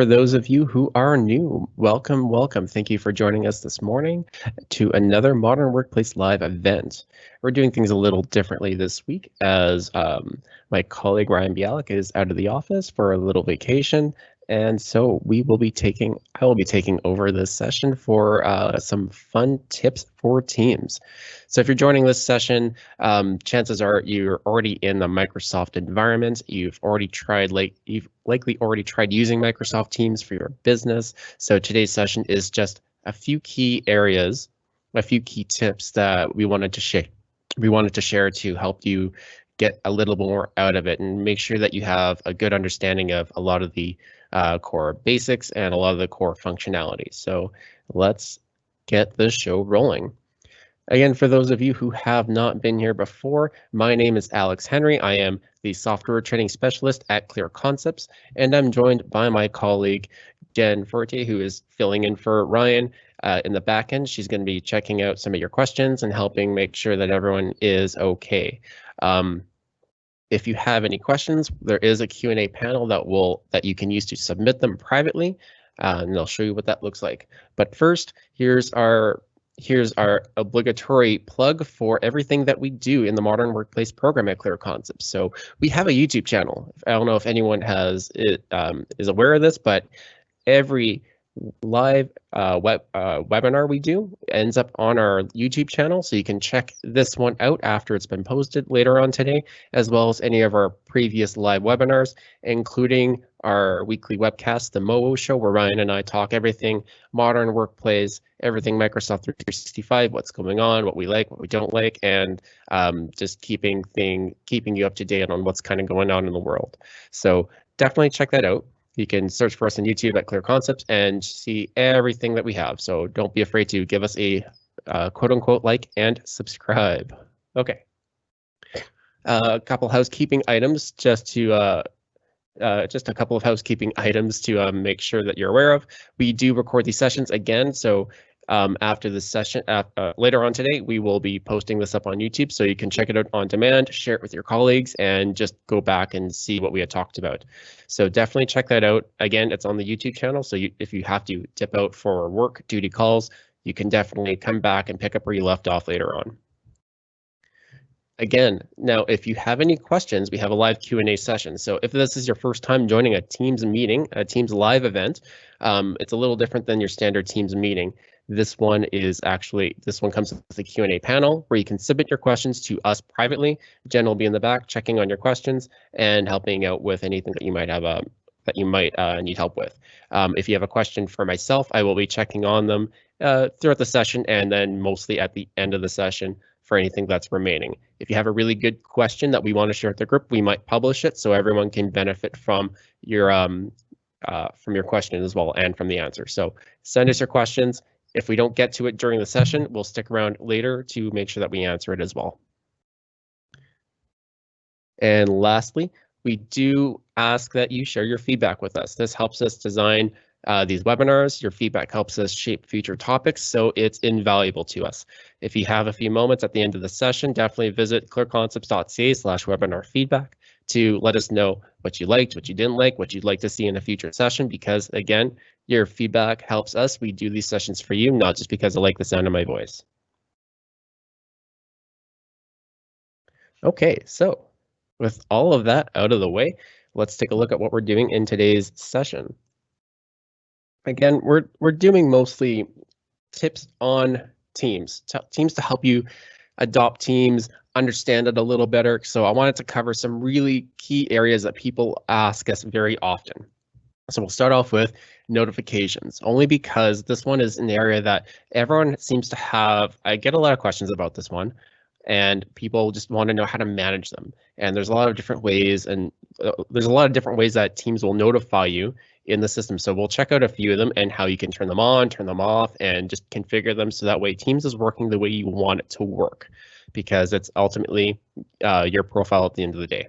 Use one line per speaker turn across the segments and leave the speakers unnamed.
For those of you who are new, welcome, welcome. Thank you for joining us this morning to another Modern Workplace Live event. We're doing things a little differently this week as um, my colleague Ryan Bialik is out of the office for a little vacation and so we will be taking, I will be taking over this session for uh, some fun tips for teams. So if you're joining this session, um, chances are you're already in the Microsoft environment. You've already tried, like you've likely already tried using Microsoft Teams for your business. So today's session is just a few key areas, a few key tips that we wanted to share. We wanted to share to help you get a little more out of it and make sure that you have a good understanding of a lot of the uh, core basics and a lot of the core functionality. So let's get the show rolling. Again, for those of you who have not been here before, my name is Alex Henry. I am the software training specialist at Clear Concepts, and I'm joined by my colleague, Jen Forte, who is filling in for Ryan uh, in the back end. She's going to be checking out some of your questions and helping make sure that everyone is okay. Um, if you have any questions, there is a Q&A panel that will that you can use to submit them privately, uh, and I'll show you what that looks like. But first, here's our here's our obligatory plug for everything that we do in the Modern Workplace program at Clear Concepts. So we have a YouTube channel. I don't know if anyone has it um, is aware of this, but every live uh, web uh, webinar we do ends up on our YouTube channel, so you can check this one out after it's been posted later on today, as well as any of our previous live webinars, including our weekly webcast, the MOO show, where Ryan and I talk everything modern workplace, everything Microsoft 365, what's going on, what we like, what we don't like, and um, just keeping thing keeping you up to date on what's kind of going on in the world. So definitely check that out. You can search for us on YouTube at Clear Concepts and see everything that we have. So don't be afraid to give us a uh, quote unquote like and subscribe. Okay. Uh, a couple housekeeping items just to uh, uh, just a couple of housekeeping items to um, make sure that you're aware of. We do record these sessions again, so um, after the session uh, uh, later on today, we will be posting this up on YouTube so you can check it out on demand, share it with your colleagues, and just go back and see what we had talked about. So definitely check that out. Again, it's on the YouTube channel, so you, if you have to dip out for work duty calls, you can definitely come back and pick up where you left off later on. Again, now if you have any questions, we have a live Q&A session. So if this is your first time joining a Teams meeting, a Teams live event, um, it's a little different than your standard Teams meeting. This one is actually, this one comes with a Q&A panel where you can submit your questions to us privately. Jen will be in the back checking on your questions and helping out with anything that you might have um, that you might uh, need help with. Um, if you have a question for myself, I will be checking on them uh, throughout the session and then mostly at the end of the session for anything that's remaining. If you have a really good question that we want to share with the group, we might publish it so everyone can benefit from your um, uh, from your question as well and from the answer. So send us your questions. If we don't get to it during the session, we'll stick around later to make sure that we answer it as well. And lastly, we do ask that you share your feedback with us. This helps us design uh, these webinars. Your feedback helps us shape future topics, so it's invaluable to us. If you have a few moments at the end of the session, definitely visit clearconcepts.ca slash webinar feedback to let us know what you liked, what you didn't like, what you'd like to see in a future session, because again, your feedback helps us. We do these sessions for you, not just because I like the sound of my voice. Okay, so with all of that out of the way, let's take a look at what we're doing in today's session. Again, we're we're doing mostly tips on Teams, Teams to help you adopt Teams, understand it a little better. So I wanted to cover some really key areas that people ask us very often. So we'll start off with notifications, only because this one is an area that everyone seems to have. I get a lot of questions about this one, and people just want to know how to manage them. And there's a lot of different ways, and uh, there's a lot of different ways that Teams will notify you in the system. So we'll check out a few of them and how you can turn them on, turn them off, and just configure them so that way Teams is working the way you want it to work because it's ultimately uh, your profile at the end of the day.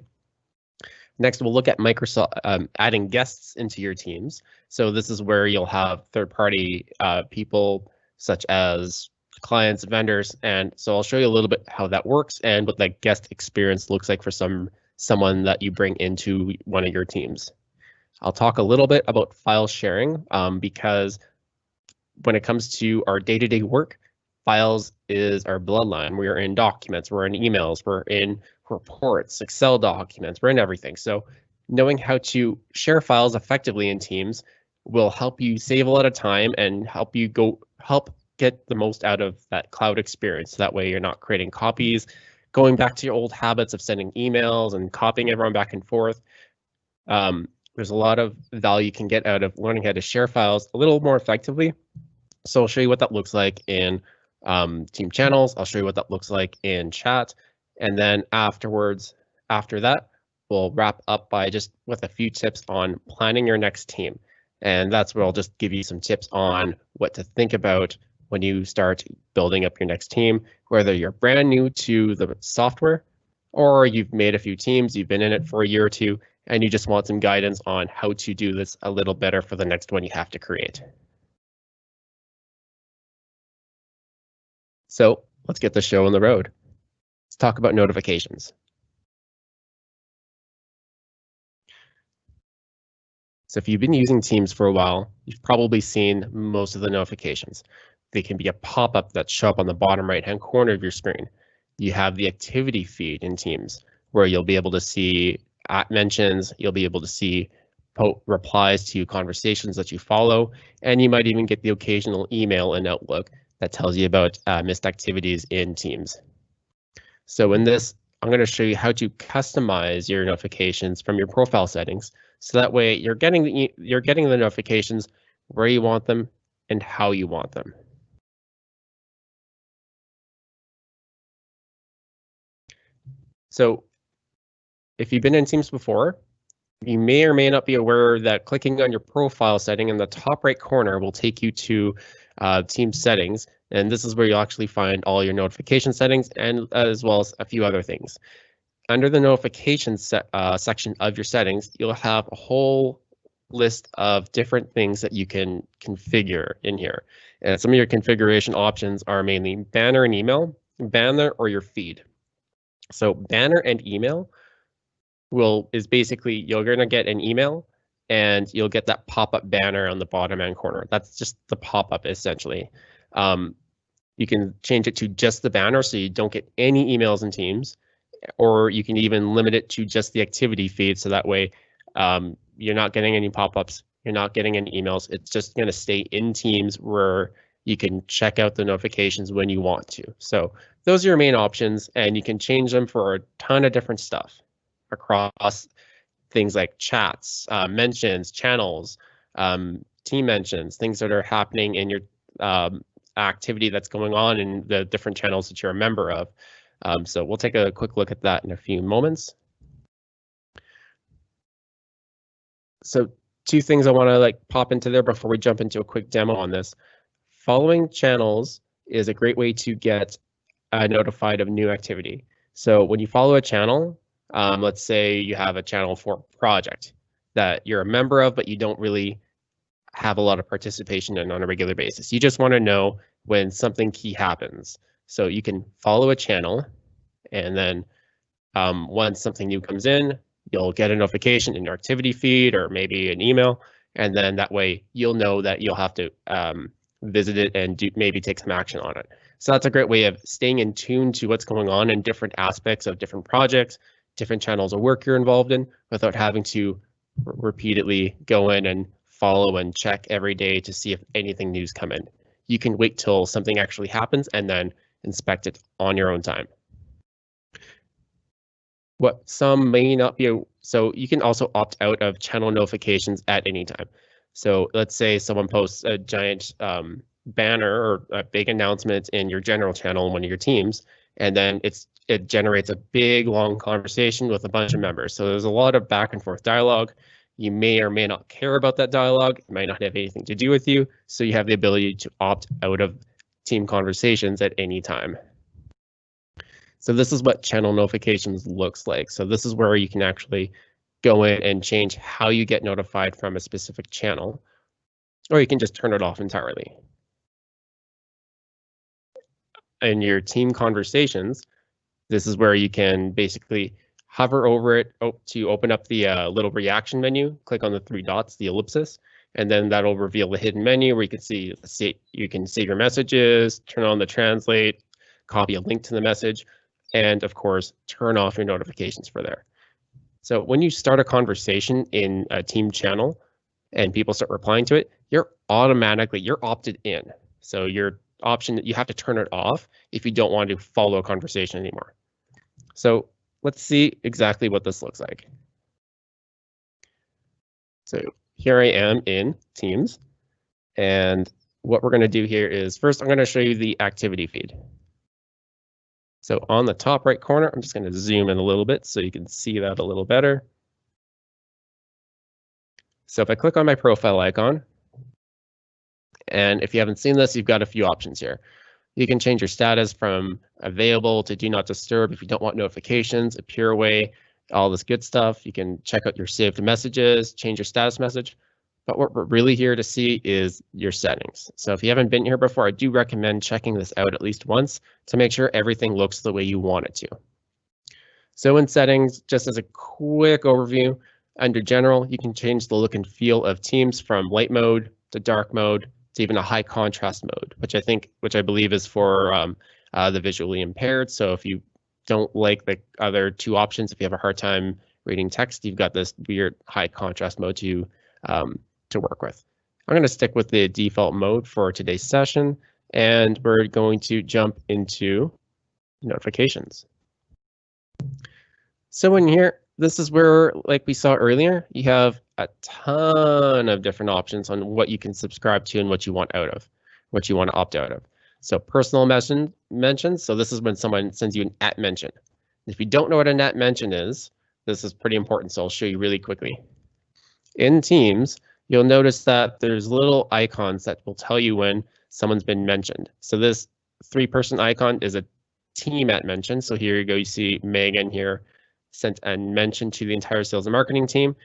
Next, we'll look at Microsoft um, adding guests into your teams. So this is where you'll have third-party uh, people such as clients, vendors, and so I'll show you a little bit how that works and what that guest experience looks like for some someone that you bring into one of your teams. I'll talk a little bit about file sharing um, because when it comes to our day-to-day -day work, files is our bloodline. We're in documents, we're in emails, we're in reports, Excel documents, we're in everything. So knowing how to share files effectively in Teams will help you save a lot of time and help you go help get the most out of that cloud experience. That way you're not creating copies, going back to your old habits of sending emails and copying everyone back and forth. Um, there's a lot of value you can get out of learning how to share files a little more effectively. So I'll show you what that looks like in um, team channels. I'll show you what that looks like in chat. And then afterwards, after that, we'll wrap up by just with a few tips on planning your next team. And that's where I'll just give you some tips on what to think about when you start building up your next team, whether you're brand new to the software or you've made a few teams, you've been in it for a year or two, and you just want some guidance on how to do this a little better for the next one you have to create. So let's get the show on the road. Let's talk about notifications. So if you've been using Teams for a while, you've probably seen most of the notifications. They can be a pop-up that show up on the bottom right-hand corner of your screen. You have the activity feed in Teams where you'll be able to see at mentions, you'll be able to see replies to conversations that you follow, and you might even get the occasional email in Outlook that tells you about uh, missed activities in Teams. So in this, I'm going to show you how to customize your notifications from your profile settings. So that way you're getting the, you're getting the notifications where you want them and how you want them. So if you've been in Teams before, you may or may not be aware that clicking on your profile setting in the top right corner will take you to uh, Teams settings. And this is where you'll actually find all your notification settings and as well as a few other things. Under the notification set, uh, section of your settings, you'll have a whole list of different things that you can configure in here. And some of your configuration options are mainly banner and email, banner or your feed. So banner and email will is basically you're going to get an email and you'll get that pop-up banner on the bottom end corner. That's just the pop-up essentially. Um, you can change it to just the banner so you don't get any emails in Teams, or you can even limit it to just the activity feed so that way um, you're not getting any pop-ups, you're not getting any emails. It's just going to stay in Teams where you can check out the notifications when you want to. So those are your main options and you can change them for a ton of different stuff across things like chats, uh, mentions, channels, um, team mentions, things that are happening in your um, activity that's going on in the different channels that you're a member of. Um, so we'll take a quick look at that in a few moments. So two things I want to like pop into there before we jump into a quick demo on this. Following channels is a great way to get uh, notified of new activity. So when you follow a channel, um, let's say you have a channel for project that you're a member of, but you don't really have a lot of participation in on a regular basis. You just want to know when something key happens. So you can follow a channel and then um, once something new comes in, you'll get a notification in your activity feed or maybe an email. And then that way you'll know that you'll have to um, visit it and do, maybe take some action on it. So that's a great way of staying in tune to what's going on in different aspects of different projects, different channels of work you're involved in without having to repeatedly go in and follow and check every day to see if anything new's come in. You can wait till something actually happens and then inspect it on your own time. What some may not be, so you can also opt out of channel notifications at any time. So let's say someone posts a giant um, banner or a big announcement in your general channel in one of your teams, and then it's it generates a big long conversation with a bunch of members. So there's a lot of back and forth dialogue. You may or may not care about that dialogue. It might not have anything to do with you. So you have the ability to opt out of team conversations at any time. So this is what channel notifications looks like. So this is where you can actually go in and change how you get notified from a specific channel, or you can just turn it off entirely. In your team conversations, this is where you can basically hover over it oh, to open up the uh, little reaction menu, click on the three dots, the ellipsis, and then that'll reveal the hidden menu where you can see, see you can save your messages, turn on the translate, copy a link to the message, and of course, turn off your notifications for there. So when you start a conversation in a team channel and people start replying to it, you're automatically, you're opted in. So your option, you have to turn it off if you don't want to follow a conversation anymore. So let's see exactly what this looks like. So here I am in Teams. And what we're going to do here is first, I'm going to show you the activity feed. So on the top right corner, I'm just going to zoom in a little bit so you can see that a little better. So if I click on my profile icon, and if you haven't seen this, you've got a few options here. You can change your status from available to do not disturb if you don't want notifications, appear away, all this good stuff. You can check out your saved messages, change your status message. But what we're really here to see is your settings. So if you haven't been here before, I do recommend checking this out at least once to make sure everything looks the way you want it to. So in settings, just as a quick overview, under general, you can change the look and feel of Teams from light mode to dark mode to even a high contrast mode, which I think, which I believe is for um, uh, the visually impaired. So if you don't like the other two options, if you have a hard time reading text, you've got this weird high contrast mode to um, to work with. I'm going to stick with the default mode for today's session, and we're going to jump into notifications. So in here, this is where, like we saw earlier, you have a ton of different options on what you can subscribe to and what you want out of, what you want to opt out of. So personal mention mentions. So this is when someone sends you an at mention. If you don't know what an at mention is, this is pretty important. So I'll show you really quickly. In Teams, you'll notice that there's little icons that will tell you when someone's been mentioned. So this three person icon is a team at mention. So here you go, you see Megan here sent a mention to the entire sales and marketing team.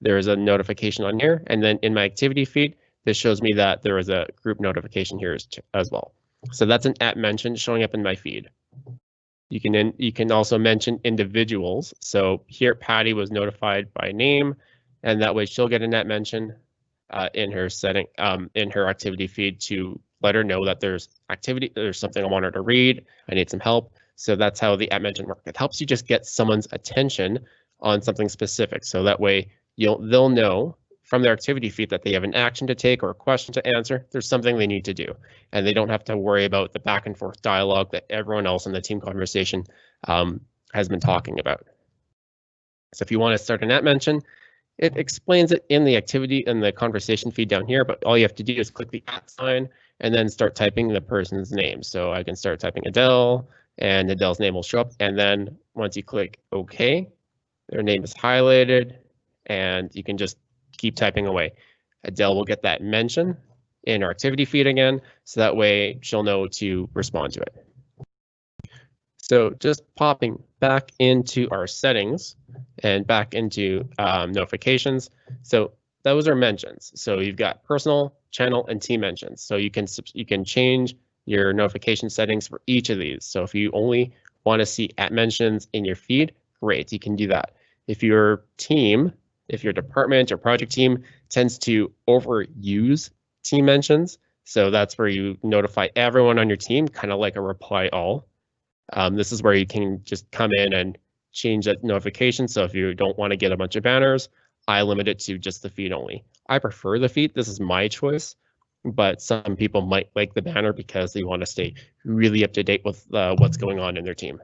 There is a notification on here. And then in my activity feed, this shows me that there is a group notification here as, as well. So that's an at mention showing up in my feed. You can in, you can also mention individuals. So here Patty was notified by name, and that way she'll get a net mention uh, in her setting um, in her activity feed to let her know that there's activity, there's something I want her to read. I need some help. So that's how the at mention work. It helps you just get someone's attention on something specific. So that way you'll they'll know from their activity feed that they have an action to take or a question to answer. There's something they need to do, and they don't have to worry about the back and forth dialogue that everyone else in the team conversation um, has been talking about. So if you want to start an at mention, it explains it in the activity and the conversation feed down here, but all you have to do is click the at sign and then start typing the person's name. So I can start typing Adele and Adele's name will show up. And then once you click OK, their name is highlighted and you can just keep typing away. Adele will get that mention in our activity feed again, so that way she'll know to respond to it. So just popping back into our settings and back into um, notifications. So those are mentions. So you've got personal, channel, and team mentions. So you can you can change your notification settings for each of these. So if you only want to see at mentions in your feed, great, you can do that. If your team, if your department or project team tends to overuse team mentions, so that's where you notify everyone on your team, kind of like a reply all. Um, this is where you can just come in and change that notification. So if you don't want to get a bunch of banners, I limit it to just the feed only. I prefer the feed. This is my choice, but some people might like the banner because they want to stay really up to date with uh, what's going on in their team.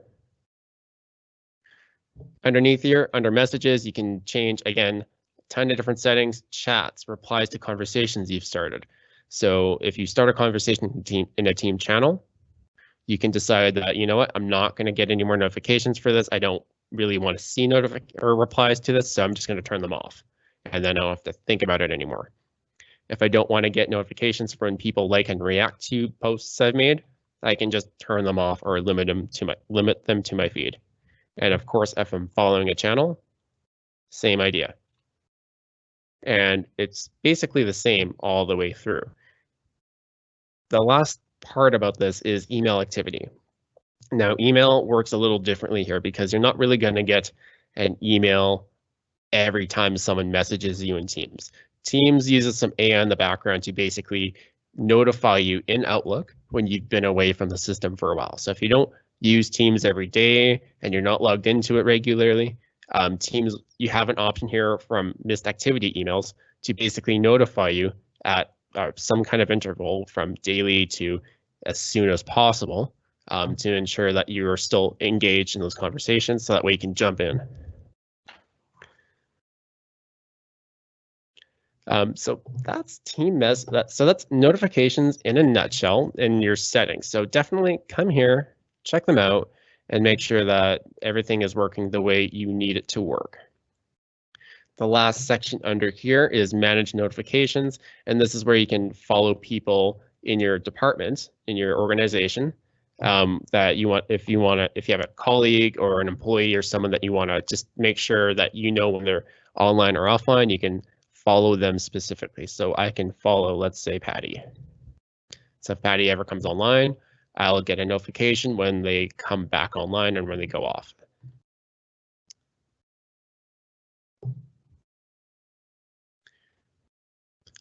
Underneath here, under messages, you can change, again, ton of different settings, chats, replies to conversations you've started. So if you start a conversation in, in a team channel, you can decide that, you know what, I'm not going to get any more notifications for this. I don't really want to see notific or replies to this, so I'm just going to turn them off. And then I don't have to think about it anymore. If I don't want to get notifications from people like and react to posts I've made, I can just turn them off or limit them to my limit them to my feed. And of course, if I'm following a channel, same idea. And it's basically the same all the way through. The last part about this is email activity. Now, email works a little differently here because you're not really going to get an email every time someone messages you in Teams. Teams uses some AI in the background to basically notify you in Outlook when you've been away from the system for a while. So if you don't use Teams every day and you're not logged into it regularly, um, Teams, you have an option here from missed activity emails to basically notify you at uh, some kind of interval from daily to as soon as possible um, to ensure that you are still engaged in those conversations so that way you can jump in. Um, so that's team mess. That, so that's notifications in a nutshell in your settings. So definitely come here, check them out, and make sure that everything is working the way you need it to work. The last section under here is manage notifications, and this is where you can follow people in your department, in your organization, um, that you want, if you want to, if you have a colleague or an employee or someone that you want to just make sure that you know when they're online or offline, you can follow them specifically. So I can follow, let's say Patty. So if Patty ever comes online, I'll get a notification when they come back online and when they go off.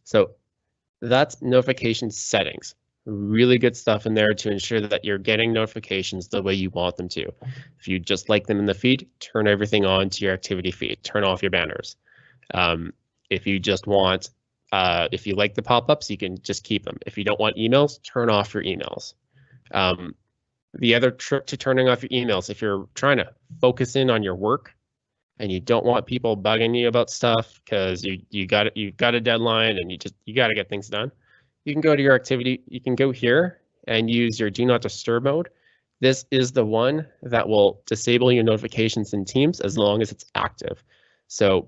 So that's notification settings. Really good stuff in there to ensure that you're getting notifications the way you want them to. If you just like them in the feed, turn everything on to your activity feed, turn off your banners. Um, if you just want, uh, if you like the pop-ups, you can just keep them. If you don't want emails, turn off your emails. Um, the other trick to turning off your emails, if you're trying to focus in on your work and you don't want people bugging you about stuff because you you got you got a deadline and you just you got to get things done, you can go to your activity. You can go here and use your do not disturb mode. This is the one that will disable your notifications in Teams as long as it's active. So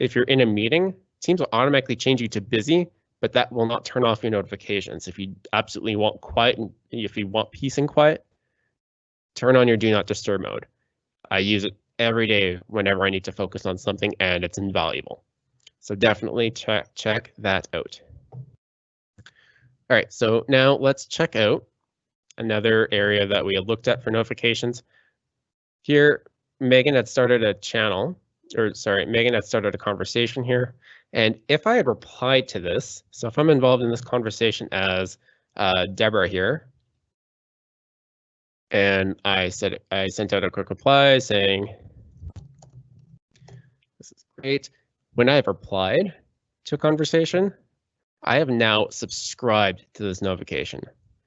if you're in a meeting, Teams will automatically change you to busy, but that will not turn off your notifications. If you absolutely want quiet, and if you want peace and quiet, turn on your do not disturb mode. I use it every day whenever I need to focus on something and it's invaluable. So definitely check, check that out. All right, so now let's check out another area that we had looked at for notifications. Here, Megan had started a channel or sorry, Megan had started a conversation here. And if I had replied to this, so if I'm involved in this conversation as uh, Deborah here, and I said I sent out a quick reply saying, this is great. When I have replied to a conversation, I have now subscribed to this notification.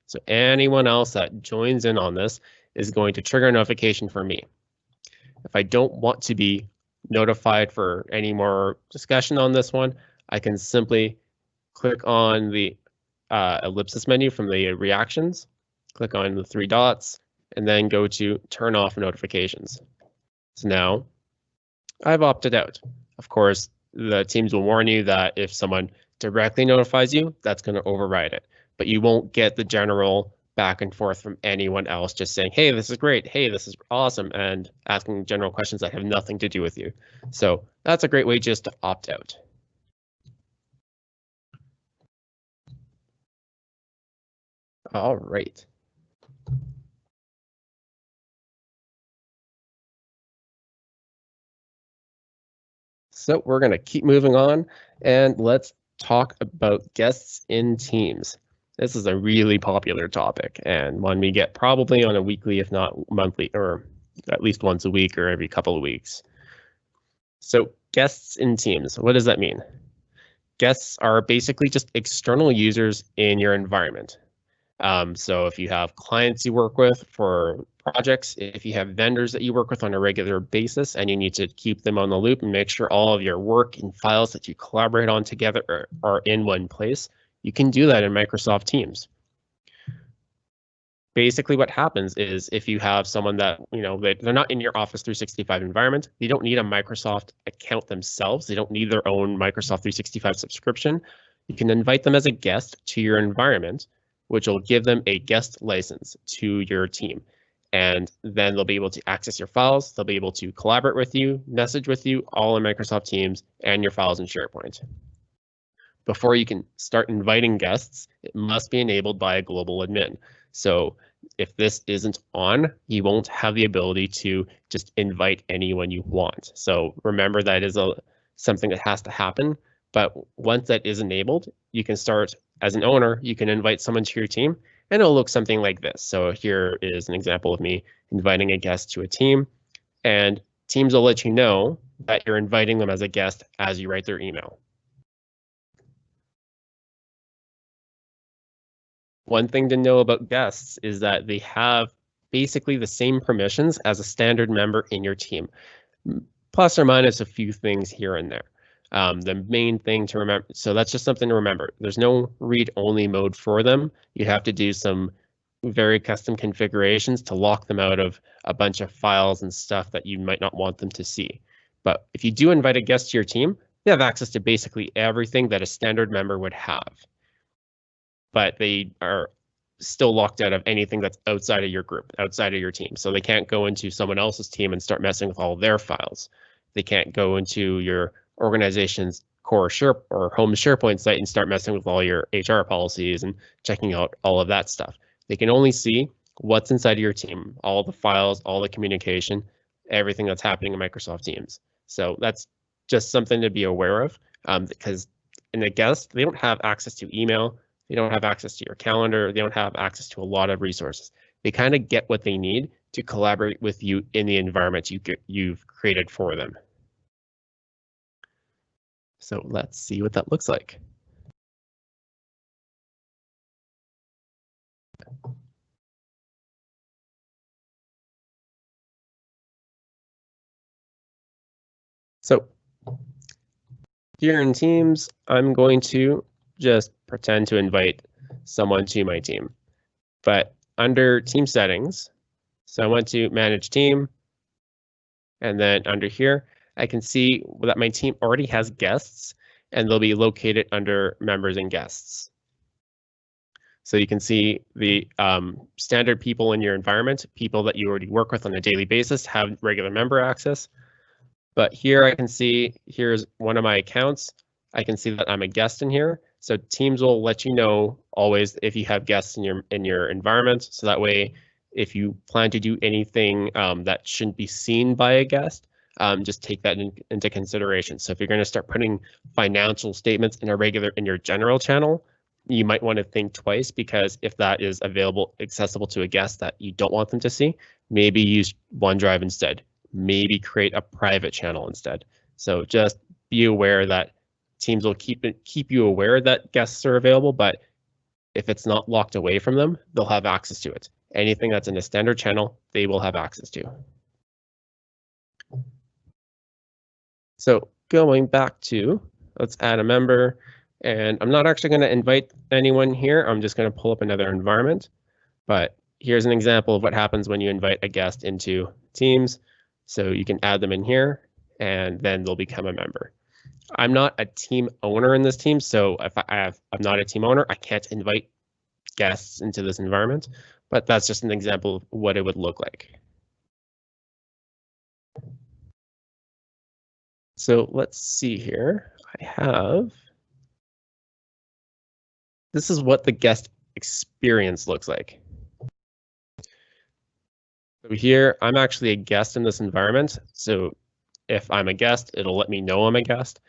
So anyone else that joins in on this is going to trigger a notification for me. If I don't want to be notified for any more discussion on this one, I can simply click on the uh, ellipsis menu from the reactions, click on the three dots, and then go to turn off notifications. So now I've opted out. Of course, the teams will warn you that if someone directly notifies you, that's going to override it, but you won't get the general back and forth from anyone else just saying, hey, this is great. Hey, this is awesome. And asking general questions that have nothing to do with you. So that's a great way just to opt out. All right. So we're going to keep moving on and let's talk about guests in teams. This is a really popular topic and one we get probably on a weekly, if not monthly, or at least once a week or every couple of weeks. So guests in Teams, what does that mean? Guests are basically just external users in your environment. Um, so if you have clients you work with for projects, if you have vendors that you work with on a regular basis and you need to keep them on the loop and make sure all of your work and files that you collaborate on together are, are in one place, you can do that in Microsoft Teams. Basically what happens is if you have someone that, you know, they, they're not in your Office 365 environment, they don't need a Microsoft account themselves. They don't need their own Microsoft 365 subscription. You can invite them as a guest to your environment, which will give them a guest license to your team. And then they'll be able to access your files. They'll be able to collaborate with you, message with you, all in Microsoft Teams and your files in SharePoint before you can start inviting guests, it must be enabled by a global admin. So if this isn't on, you won't have the ability to just invite anyone you want. So remember that is a something that has to happen. But once that is enabled, you can start as an owner, you can invite someone to your team and it'll look something like this. So here is an example of me inviting a guest to a team and teams will let you know that you're inviting them as a guest as you write their email. One thing to know about guests is that they have basically the same permissions as a standard member in your team, plus or minus a few things here and there. Um, the main thing to remember, so that's just something to remember. There's no read-only mode for them. You have to do some very custom configurations to lock them out of a bunch of files and stuff that you might not want them to see. But if you do invite a guest to your team, they have access to basically everything that a standard member would have but they are still locked out of anything that's outside of your group, outside of your team. So they can't go into someone else's team and start messing with all their files. They can't go into your organization's core share or home SharePoint site and start messing with all your HR policies and checking out all of that stuff. They can only see what's inside of your team, all the files, all the communication, everything that's happening in Microsoft Teams. So that's just something to be aware of um, because in a guest, they don't have access to email, they don't have access to your calendar. They don't have access to a lot of resources. They kind of get what they need to collaborate with you in the environment you get, you've created for them. So let's see what that looks like. So here in Teams, I'm going to just pretend to invite someone to my team. But under team settings, so I went to manage team. And then under here, I can see that my team already has guests and they'll be located under members and guests. So you can see the um, standard people in your environment, people that you already work with on a daily basis have regular member access. But here I can see, here's one of my accounts. I can see that I'm a guest in here. So teams will let you know always if you have guests in your in your environment. So that way, if you plan to do anything um, that shouldn't be seen by a guest, um, just take that in, into consideration. So if you're going to start putting financial statements in a regular in your general channel, you might want to think twice because if that is available, accessible to a guest that you don't want them to see, maybe use OneDrive instead. Maybe create a private channel instead. So just be aware that teams will keep it keep you aware that guests are available, but if it's not locked away from them, they'll have access to it. Anything that's in a standard channel, they will have access to. So going back to, let's add a member. And I'm not actually going to invite anyone here. I'm just going to pull up another environment. But here's an example of what happens when you invite a guest into Teams. So you can add them in here, and then they'll become a member. I'm not a team owner in this team, so if I have, I'm not a team owner, I can't invite guests into this environment, but that's just an example of what it would look like. So let's see here. I have, this is what the guest experience looks like. So here, I'm actually a guest in this environment. So if I'm a guest, it'll let me know I'm a guest.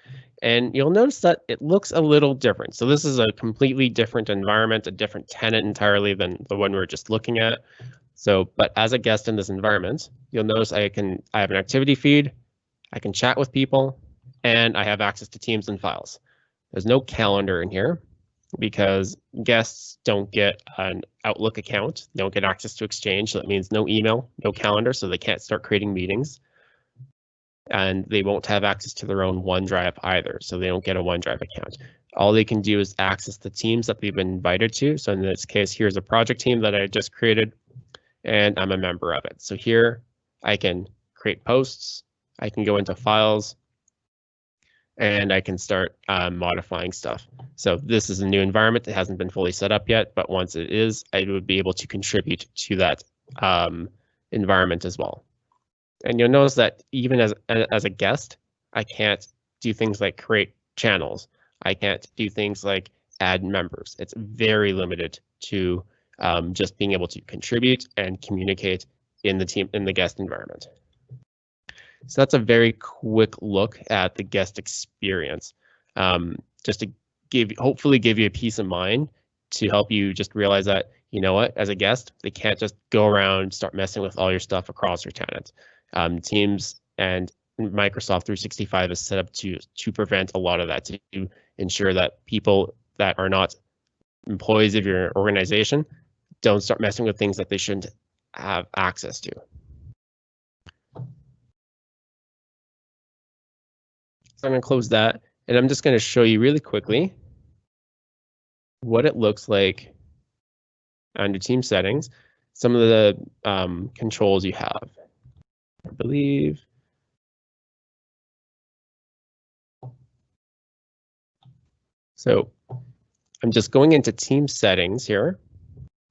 And you'll notice that it looks a little different. So this is a completely different environment, a different tenant entirely than the one we are just looking at. So, but as a guest in this environment, you'll notice I can I have an activity feed, I can chat with people, and I have access to teams and files. There's no calendar in here because guests don't get an Outlook account, they don't get access to Exchange. So that means no email, no calendar, so they can't start creating meetings and they won't have access to their own OneDrive either, so they don't get a OneDrive account. All they can do is access the teams that they've been invited to. So in this case, here's a project team that I just created, and I'm a member of it. So here I can create posts, I can go into files, and I can start uh, modifying stuff. So this is a new environment that hasn't been fully set up yet, but once it is, I would be able to contribute to that um, environment as well. And you'll notice that even as, as a guest, I can't do things like create channels. I can't do things like add members. It's very limited to um, just being able to contribute and communicate in the team in the guest environment. So that's a very quick look at the guest experience, um, just to give hopefully give you a peace of mind to help you just realize that you know what as a guest they can't just go around start messing with all your stuff across your tenant. Um, teams and Microsoft 365 is set up to to prevent a lot of that to ensure that people that are not employees of your organization don't start messing with things that they shouldn't have access to. So I'm going to close that and I'm just going to show you really quickly what it looks like under team settings, some of the um, controls you have. I believe. So I'm just going into team settings here.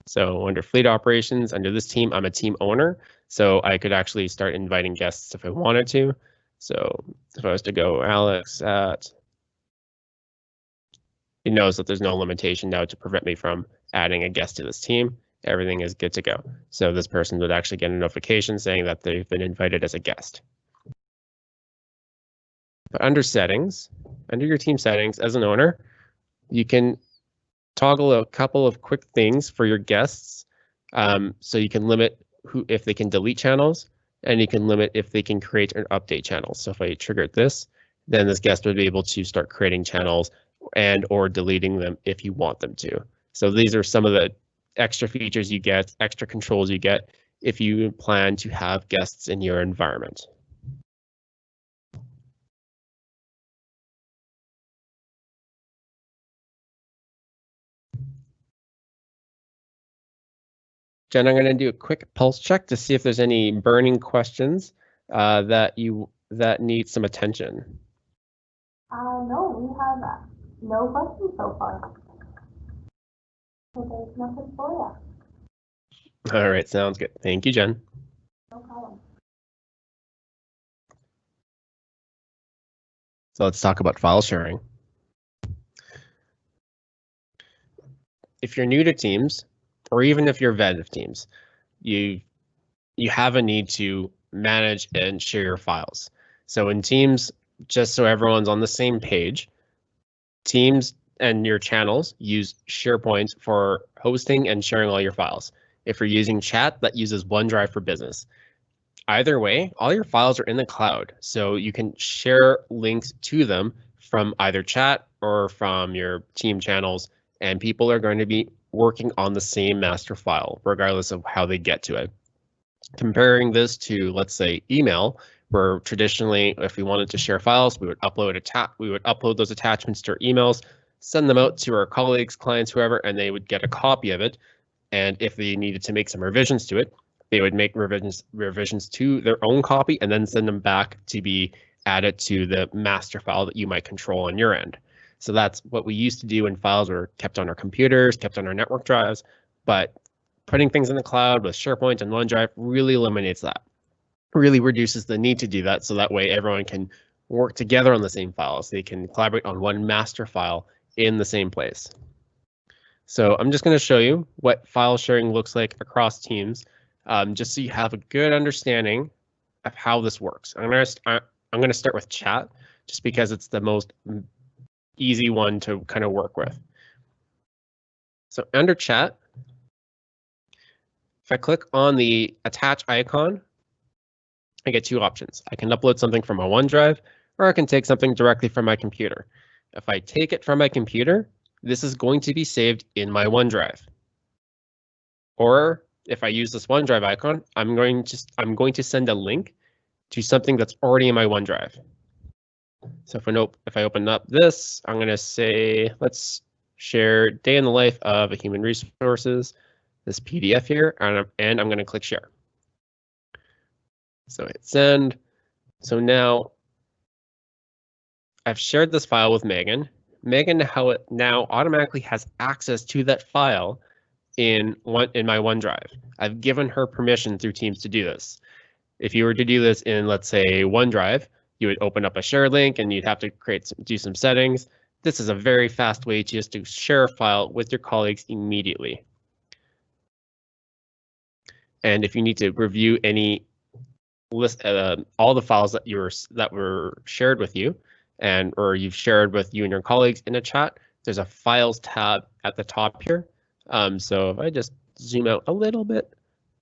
So under fleet operations, under this team, I'm a team owner. So I could actually start inviting guests if I wanted to. So if I was to go Alex at, it knows that there's no limitation now to prevent me from adding a guest to this team. Everything is good to go. So this person would actually get a notification saying that they've been invited as a guest. But under settings, under your team settings as an owner, you can toggle a couple of quick things for your guests. Um, so you can limit who if they can delete channels and you can limit if they can create an update channel. So if I triggered this, then this guest would be able to start creating channels and or deleting them if you want them to. So these are some of the extra features you get, extra controls you get if you plan to have guests in your environment. Jen, I'm going to do a quick pulse check to see if there's any burning questions uh, that you that need some attention.
Uh, no, we have no questions so far. So there's nothing for you.
All right, sounds good. Thank you, Jen.
No problem.
So let's talk about file sharing. If you're new to Teams, or even if you're vet of Teams, you you have a need to manage and share your files. So in Teams, just so everyone's on the same page, Teams and your channels use SharePoint for hosting and sharing all your files. If you're using chat, that uses OneDrive for Business. Either way, all your files are in the cloud, so you can share links to them from either chat or from your team channels, and people are going to be working on the same master file, regardless of how they get to it. Comparing this to, let's say, email, where traditionally, if we wanted to share files, we would upload a we would upload those attachments to our emails, send them out to our colleagues, clients, whoever, and they would get a copy of it. And if they needed to make some revisions to it, they would make revisions revisions to their own copy and then send them back to be added to the master file that you might control on your end. So that's what we used to do when files were kept on our computers, kept on our network drives, but putting things in the cloud with SharePoint and OneDrive really eliminates that. Really reduces the need to do that so that way everyone can work together on the same files. They can collaborate on one master file in the same place. So I'm just going to show you what file sharing looks like across teams, um, just so you have a good understanding of how this works. I'm going to I'm going to start with chat, just because it's the most easy one to kind of work with. So under chat, if I click on the attach icon, I get two options. I can upload something from my OneDrive, or I can take something directly from my computer. If I take it from my computer, this is going to be saved in my OneDrive. Or if I use this OneDrive icon, I'm going to I'm going to send a link to something that's already in my OneDrive. So if I, nope, if I open up this, I'm going to say, let's share day in the life of a human resources, this PDF here, and I'm, and I'm going to click share. So hit send. So now I've shared this file with Megan. Megan now automatically has access to that file in one in my OneDrive. I've given her permission through Teams to do this. If you were to do this in, let's say, OneDrive, you would open up a share link and you'd have to create some, do some settings. This is a very fast way to just to share a file with your colleagues immediately. And if you need to review any list, uh, all the files that you were that were shared with you, and or you've shared with you and your colleagues in a chat, there's a files tab at the top here. Um, so if I just zoom out a little bit,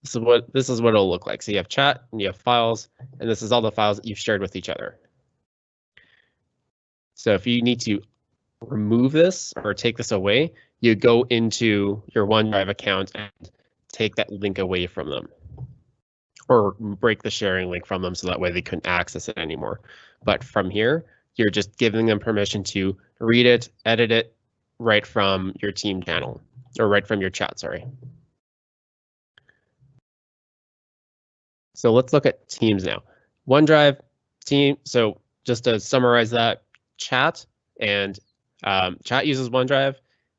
this is what this is what it'll look like. So you have chat and you have files, and this is all the files that you've shared with each other. So if you need to remove this or take this away, you go into your OneDrive account and take that link away from them or break the sharing link from them so that way they couldn't access it anymore. But from here, you're just giving them permission to read it, edit it right from your team channel or right from your chat, sorry. So let's look at Teams now. OneDrive, Team. So just to summarize that, chat and um, chat uses OneDrive.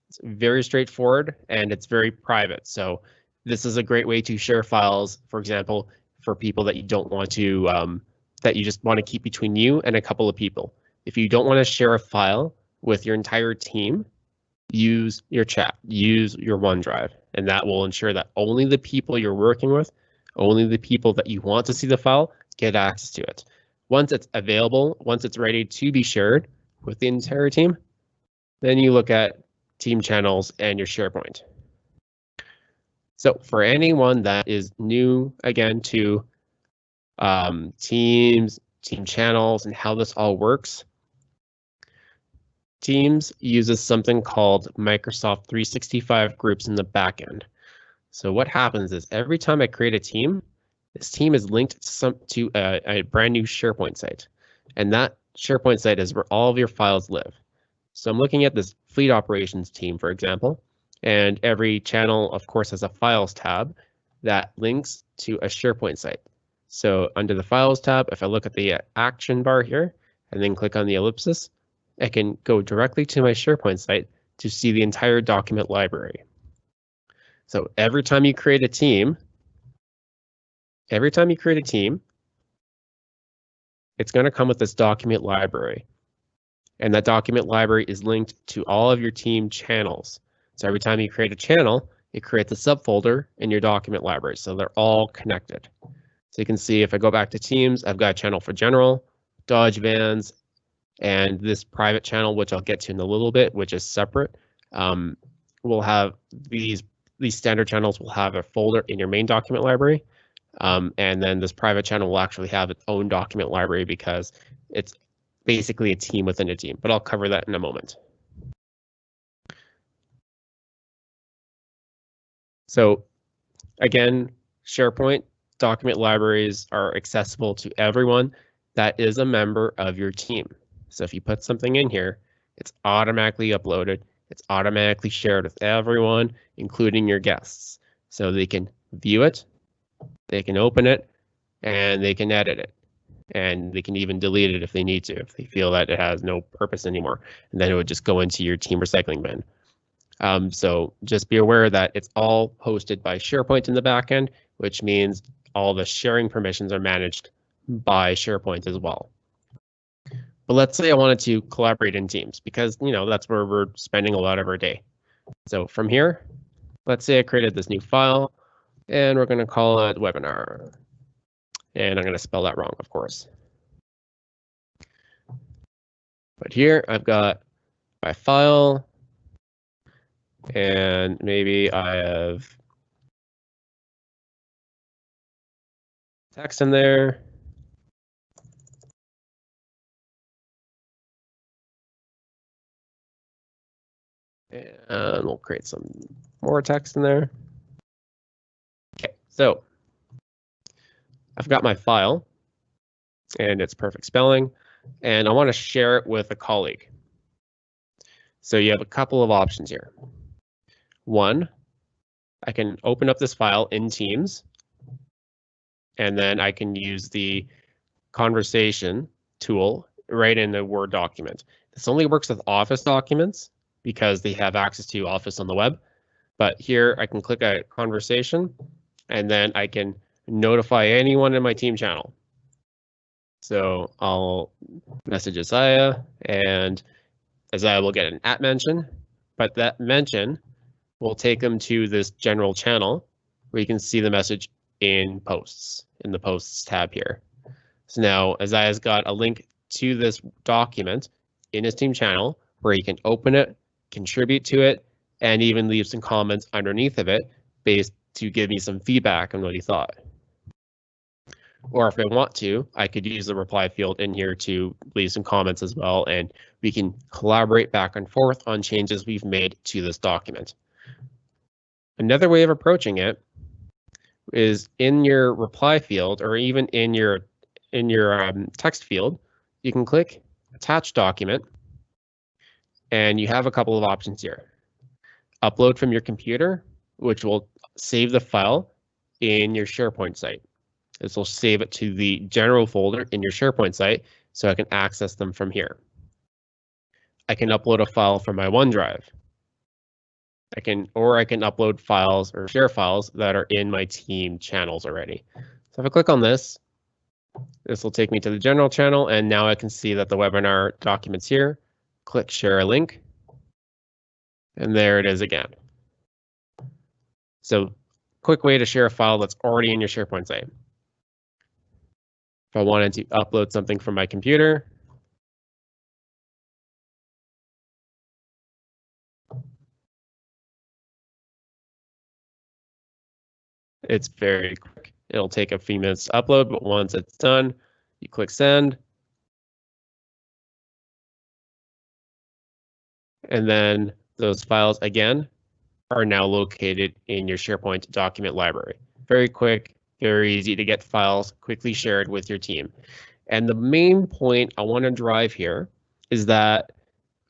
It's very straightforward and it's very private. So this is a great way to share files, for example, for people that you don't want to, um, that you just want to keep between you and a couple of people. If you don't want to share a file with your entire team, use your chat, use your OneDrive, and that will ensure that only the people you're working with, only the people that you want to see the file get access to it. Once it's available, once it's ready to be shared with the entire team, then you look at team channels and your SharePoint. So for anyone that is new again to um, teams, team channels, and how this all works, Teams uses something called Microsoft 365 groups in the backend. So what happens is every time I create a team, this team is linked to, some, to a, a brand new SharePoint site. And that SharePoint site is where all of your files live. So I'm looking at this fleet operations team, for example, and every channel, of course, has a files tab that links to a SharePoint site. So under the files tab, if I look at the action bar here and then click on the ellipsis, I can go directly to my SharePoint site to see the entire document library. So every time you create a team, every time you create a team, it's going to come with this document library. And that document library is linked to all of your team channels. So every time you create a channel, it creates a subfolder in your document library. So they're all connected. So you can see if I go back to Teams, I've got a channel for general, Dodge vans, and this private channel, which I'll get to in a little bit, which is separate. Um, will have these these standard channels will have a folder in your main document library. Um, and then this private channel will actually have its own document library because it's basically a team within a team, but I'll cover that in a moment. So again, SharePoint document libraries are accessible to everyone that is a member of your team. So if you put something in here, it's automatically uploaded. It's automatically shared with everyone, including your guests. So they can view it, they can open it, and they can edit it. And they can even delete it if they need to, if they feel that it has no purpose anymore. And then it would just go into your team recycling bin. Um, so just be aware that it's all hosted by SharePoint in the backend, which means all the sharing permissions are managed by SharePoint as well. But let's say I wanted to collaborate in teams because, you know, that's where we're spending a lot of our day. So from here, let's say I created this new file and we're going to call it webinar. And I'm going to spell that wrong, of course. But here I've got my file and maybe I have text in there. And we'll create some more text in there. Okay, so I've got my file and it's perfect spelling and I want to share it with a colleague. So you have a couple of options here. One, I can open up this file in Teams and then I can use the conversation tool right in the Word document. This only works with Office documents because they have access to Office on the web. But here I can click a conversation and then I can notify anyone in my team channel. So I'll message Isaiah and Isaiah will get an at mention, but that mention will take them to this general channel where you can see the message in posts in the posts tab here. So now Isaiah's got a link to this document in his team channel where he can open it, contribute to it, and even leave some comments underneath of it based to give me some feedback on what he thought. Or if I want to, I could use the reply field in here to leave some comments as well, and we can collaborate back and forth on changes we've made to this document. Another way of approaching it is in your reply field or even in your in your um, text field, you can click attach document and you have a couple of options here. Upload from your computer, which will save the file in your SharePoint site. This will save it to the general folder in your SharePoint site so I can access them from here. I can upload a file from my OneDrive. I can, or I can upload files or share files that are in my team channels already. So if I click on this, this will take me to the general channel and now I can see that the webinar documents here. Click share a link. And there it is again. So quick way to share a file that's already in your SharePoint site. If I wanted to upload something from my computer, it's very quick. It'll take a few minutes to upload, but once it's done, you click send. And then those files again are now located in your SharePoint document library. Very quick, very easy to get files quickly shared with your team. And the main point I want to drive here is that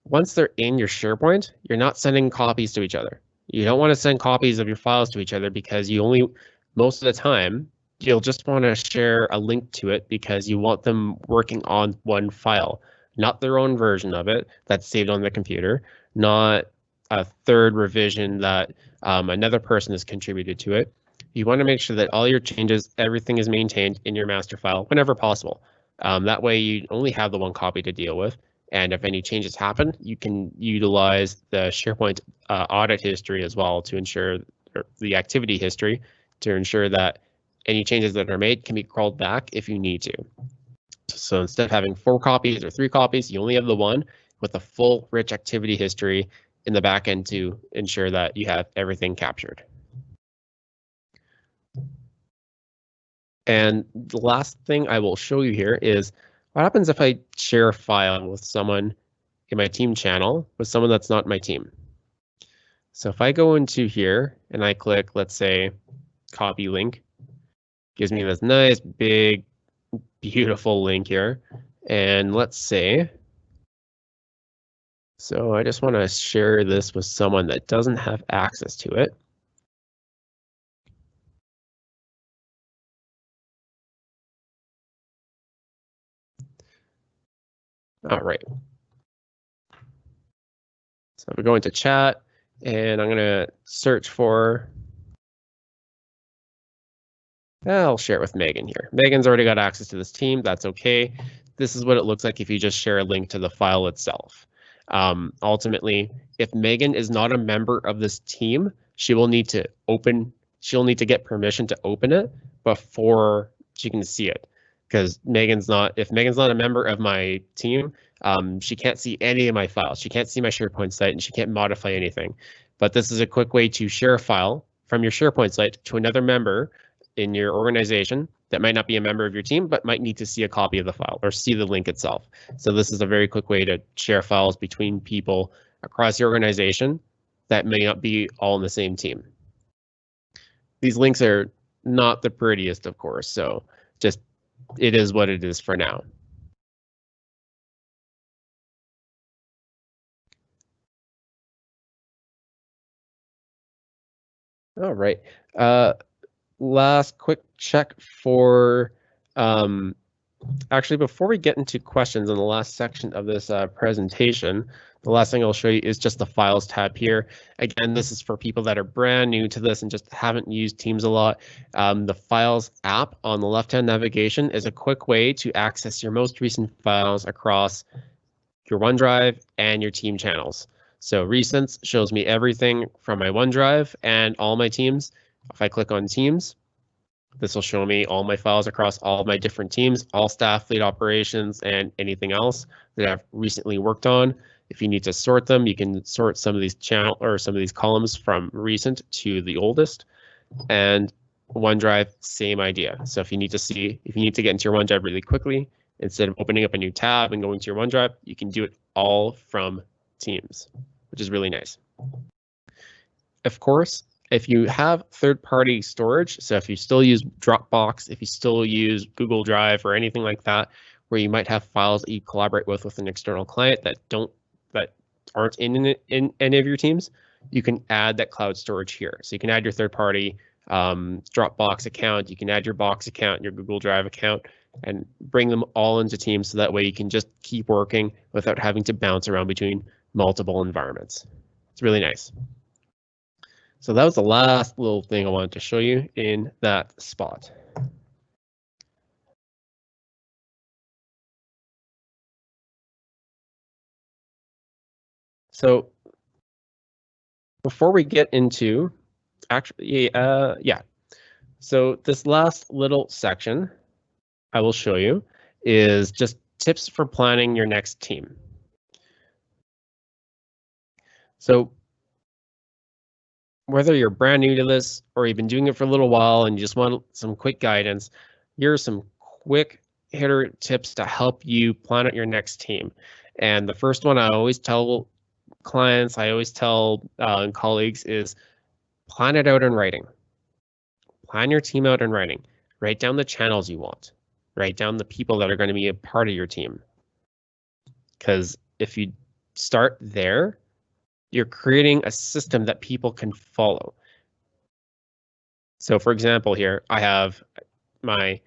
once they're in your SharePoint, you're not sending copies to each other. You don't want to send copies of your files to each other because you only, most of the time, you'll just want to share a link to it because you want them working on one file, not their own version of it that's saved on the computer, not a third revision that um, another person has contributed to it. You want to make sure that all your changes, everything is maintained in your master file whenever possible. Um, that way you only have the one copy to deal with. And if any changes happen, you can utilize the SharePoint uh, audit history as well to ensure the activity history to ensure that any changes that are made can be crawled back if you need to. So instead of having four copies or three copies, you only have the one with a full rich activity history in the back end to ensure that you have everything captured. And the last thing I will show you here is what happens if I share a file with someone in my team channel with someone that's not my team. So if I go into here and I click, let's say, copy link, gives me this nice big, beautiful link here. And let's see. so I just want to share this with someone that doesn't have access to it. All right. So we're going to chat and I'm going to search for, I'll share it with Megan here. Megan's already got access to this team. That's OK. This is what it looks like if you just share a link to the file itself. Um, ultimately, if Megan is not a member of this team, she will need to open, she'll need to get permission to open it before she can see it because Megan's not, if Megan's not a member of my team, um, she can't see any of my files. She can't see my SharePoint site and she can't modify anything. But this is a quick way to share a file from your SharePoint site to another member in your organization that might not be a member of your team, but might need to see a copy of the file or see the link itself. So this is a very quick way to share files between people across the organization that may not be all in the same team. These links are not the prettiest, of course, so just it is what it is for now. All right. Uh, last quick check for um, actually before we get into questions in the last section of this uh, presentation, the last thing I'll show you is just the files tab here. Again, this is for people that are brand new to this and just haven't used Teams a lot. Um, the files app on the left-hand navigation is a quick way to access your most recent files across your OneDrive and your team channels. So recents shows me everything from my OneDrive and all my teams. If I click on Teams, This will show me all my files across all my different teams, all staff, fleet operations, and anything else that I've recently worked on. If you need to sort them, you can sort some of these channel or some of these columns from recent to the oldest. And OneDrive, same idea. So if you need to see, if you need to get into your OneDrive really quickly, instead of opening up a new tab and going to your OneDrive, you can do it all from Teams, which is really nice. Of course, if you have third-party storage, so if you still use Dropbox, if you still use Google Drive or anything like that, where you might have files that you collaborate with with an external client that don't that aren't in, in any of your teams, you can add that cloud storage here. So you can add your third-party um, Dropbox account, you can add your Box account, your Google Drive account, and bring them all into Teams so that way you can just keep working without having to bounce around between multiple environments. It's really nice. So that was the last little thing I wanted to show you in that spot. So before we get into actually, uh, yeah. So this last little section I will show you is just tips for planning your next team. So whether you're brand new to this or you've been doing it for a little while and you just want some quick guidance, here are some quick hitter tips to help you plan out your next team. And the first one I always tell clients, I always tell uh, colleagues is plan it out in writing. Plan your team out in writing. Write down the channels you want. Write down the people that are going to be a part of your team. Because if you start there, you're creating a system that people can follow. So for example, here I have my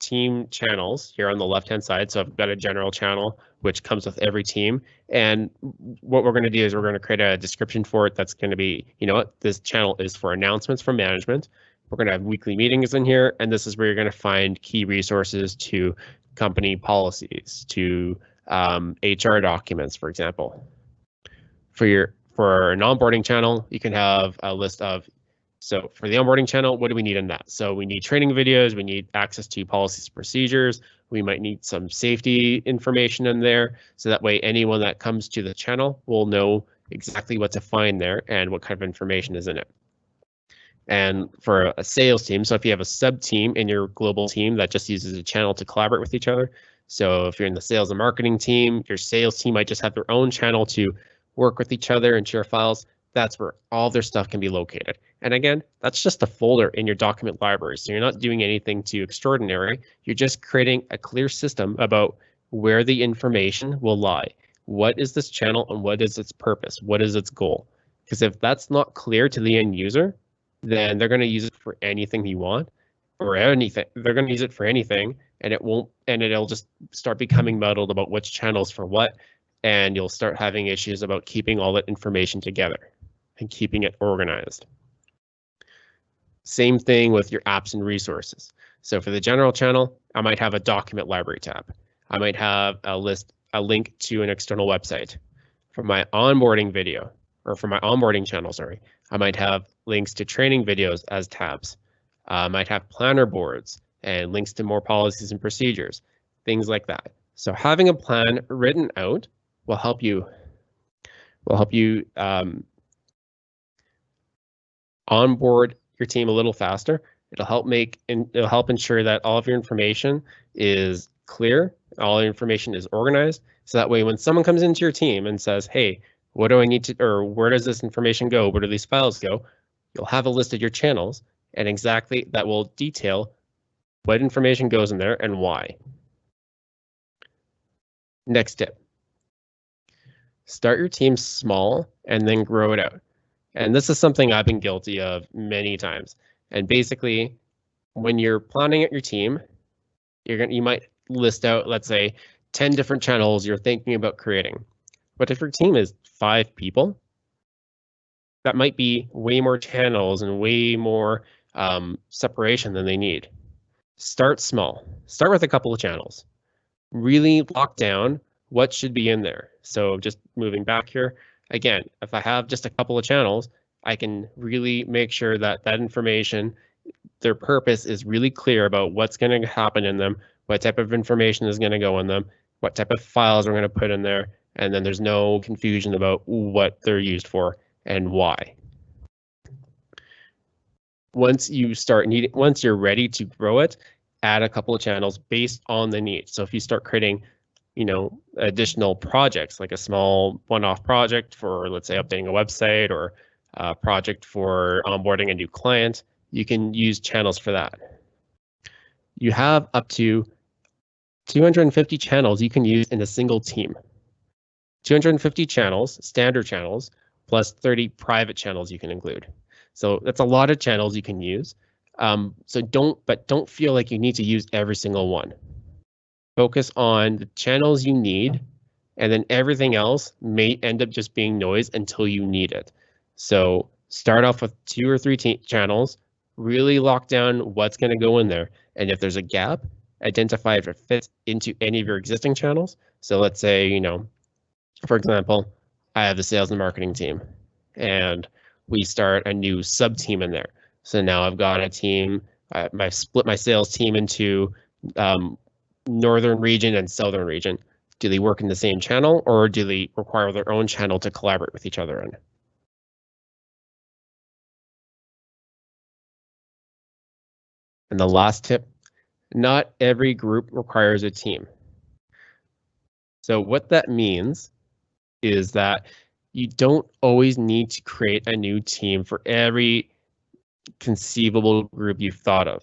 team channels here on the left hand side. So I've got a general channel which comes with every team. And what we're going to do is we're going to create a description for it that's going to be, you know what, this channel is for announcements from management. We're going to have weekly meetings in here, and this is where you're going to find key resources to company policies, to um, HR documents, for example for your for an onboarding channel, you can have a list of so for the onboarding channel, what do we need in that? So we need training videos, we need access to policies procedures, we might need some safety information in there. So that way anyone that comes to the channel will know exactly what to find there and what kind of information is in it. And for a sales team, so if you have a sub team in your global team that just uses a channel to collaborate with each other. So if you're in the sales and marketing team, your sales team might just have their own channel to work with each other and share files, that's where all their stuff can be located. And again, that's just a folder in your document library. So you're not doing anything too extraordinary. You're just creating a clear system about where the information will lie. What is this channel and what is its purpose? What is its goal? Because if that's not clear to the end user, then they're going to use it for anything you want or anything. They're going to use it for anything and it won't, and it'll just start becoming muddled about which channels for what and you'll start having issues about keeping all that information together and keeping it organized. Same thing with your apps and resources. So for the general channel, I might have a document library tab. I might have a list, a link to an external website. For my onboarding video, or for my onboarding channel, sorry, I might have links to training videos as tabs. Uh, I might have planner boards and links to more policies and procedures, things like that. So having a plan written out will help you will help you um, onboard your team a little faster. It'll help make and it'll help ensure that all of your information is clear, all your information is organized. So that way, when someone comes into your team and says, "Hey, what do I need to, or where does this information go? Where do these files go?" You'll have a list of your channels, and exactly that will detail what information goes in there and why. Next tip start your team small and then grow it out. And this is something I've been guilty of many times. And basically, when you're planning out your team, you're to you might list out, let's say, 10 different channels you're thinking about creating. But if your team is five people, that might be way more channels and way more um, separation than they need. Start small. Start with a couple of channels. Really lock down what should be in there. So just moving back here, again, if I have just a couple of channels, I can really make sure that that information their purpose is really clear about what's going to happen in them, what type of information is going to go in them, what type of files we're going to put in there, and then there's no confusion about what they're used for and why. Once you start needing, once you're ready to grow it, add a couple of channels based on the need. So if you start creating, you know, additional projects, like a small one-off project for, let's say, updating a website or a project for onboarding a new client, you can use channels for that. You have up to 250 channels you can use in a single team. 250 channels, standard channels, plus 30 private channels you can include. So that's a lot of channels you can use. Um, so don't, but don't feel like you need to use every single one. Focus on the channels you need, and then everything else may end up just being noise until you need it. So start off with two or three channels, really lock down what's going to go in there. And if there's a gap, identify if it fits into any of your existing channels. So let's say, you know, for example, I have the sales and marketing team and we start a new sub team in there. So now I've got a team, I, split my sales team into um, northern region and southern region. Do they work in the same channel or do they require their own channel to collaborate with each other in? And the last tip, not every group requires a team. So what that means is that you don't always need to create a new team for every conceivable group you've thought of.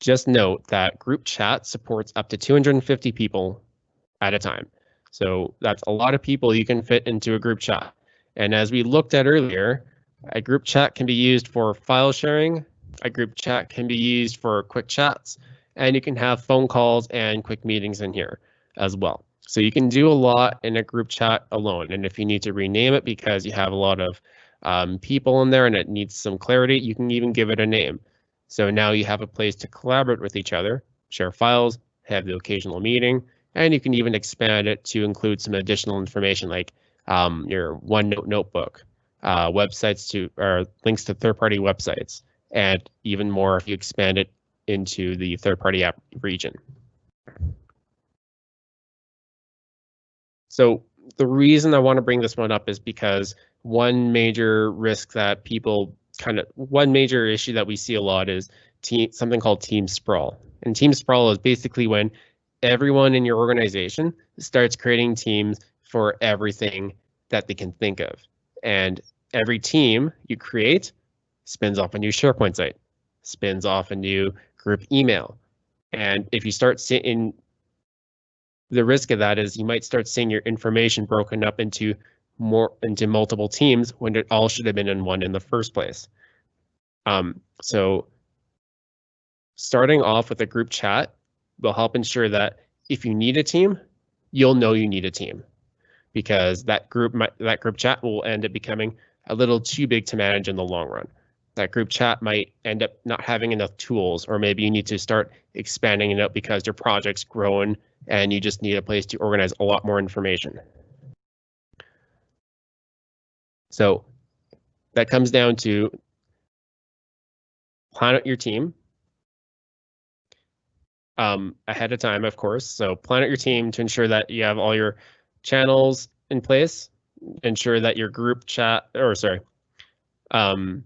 Just note that group chat supports up to 250 people at a time. So that's a lot of people you can fit into a group chat. And as we looked at earlier, a group chat can be used for file sharing, a group chat can be used for quick chats, and you can have phone calls and quick meetings in here as well. So you can do a lot in a group chat alone. And if you need to rename it because you have a lot of um, people in there and it needs some clarity, you can even give it a name. So now you have a place to collaborate with each other, share files, have the occasional meeting, and you can even expand it to include some additional information like um, your OneNote notebook, uh, websites to or links to third-party websites, and even more if you expand it into the third-party app region. So the reason I want to bring this one up is because one major risk that people kind of one major issue that we see a lot is team something called team sprawl. And team sprawl is basically when everyone in your organization starts creating teams for everything that they can think of. And every team you create spins off a new SharePoint site, spins off a new group email. And if you start seeing the risk of that is you might start seeing your information broken up into more into multiple teams when it all should have been in one in the first place. Um, so starting off with a group chat will help ensure that if you need a team, you'll know you need a team because that group might, that group chat will end up becoming a little too big to manage in the long run. That group chat might end up not having enough tools, or maybe you need to start expanding it out because your project's grown and you just need a place to organize a lot more information. So that comes down to plan out your team um, ahead of time, of course. So plan out your team to ensure that you have all your channels in place, ensure that your group chat, or sorry, um,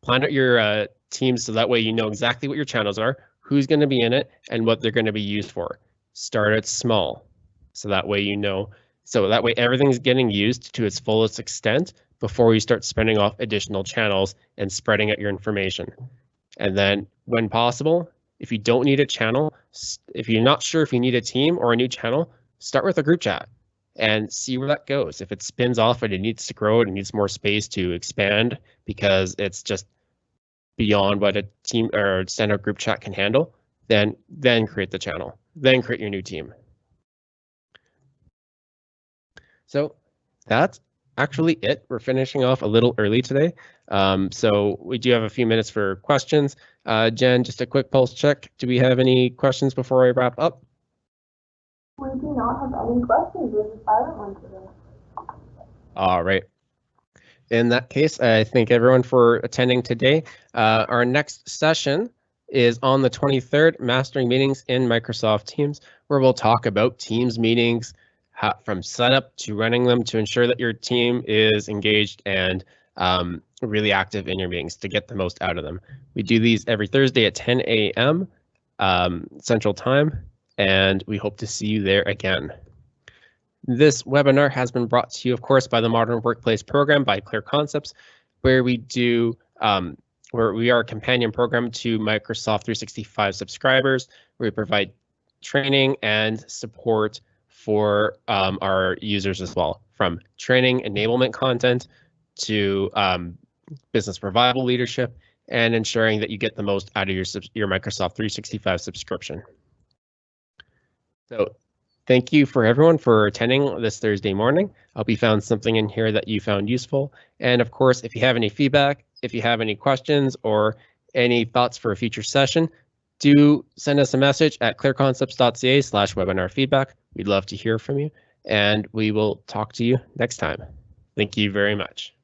plan out your uh, teams so that way you know exactly what your channels are, who's going to be in it, and what they're going to be used for. Start it small, so that way you know so that way everything's getting used to its fullest extent before you start spinning off additional channels and spreading out your information. And then when possible, if you don't need a channel, if you're not sure if you need a team or a new channel, start with a group chat and see where that goes. If it spins off and it needs to grow, it needs more space to expand because it's just beyond what a team or standard group chat can handle, then then create the channel, then create your new team. So that's actually it. We're finishing off a little early today. Um, so we do have a few minutes for questions. Uh, Jen, just a quick pulse check. Do we have any questions before I wrap up?
We do not have any questions. There's a silent one today.
All right. In that case, I thank everyone for attending today. Uh, our next session is on the 23rd, Mastering Meetings in Microsoft Teams, where we'll talk about Teams meetings how, from setup to running them to ensure that your team is engaged and um, really active in your meetings to get the most out of them. We do these every Thursday at 10 a.m. Um, Central Time, and we hope to see you there again. This webinar has been brought to you, of course, by the Modern Workplace Program by Clear Concepts, where we do um, where we are a companion program to Microsoft 365 subscribers, where we provide training and support for um, our users as well, from training enablement content to um, business revival leadership and ensuring that you get the most out of your, your Microsoft 365 subscription. So thank you for everyone for attending this Thursday morning. I hope you found something in here that you found useful. And of course, if you have any feedback, if you have any questions or any thoughts for a future session, do send us a message at clearconcepts.ca slash webinar feedback. We'd love to hear from you and we will talk to you next time. Thank you very much.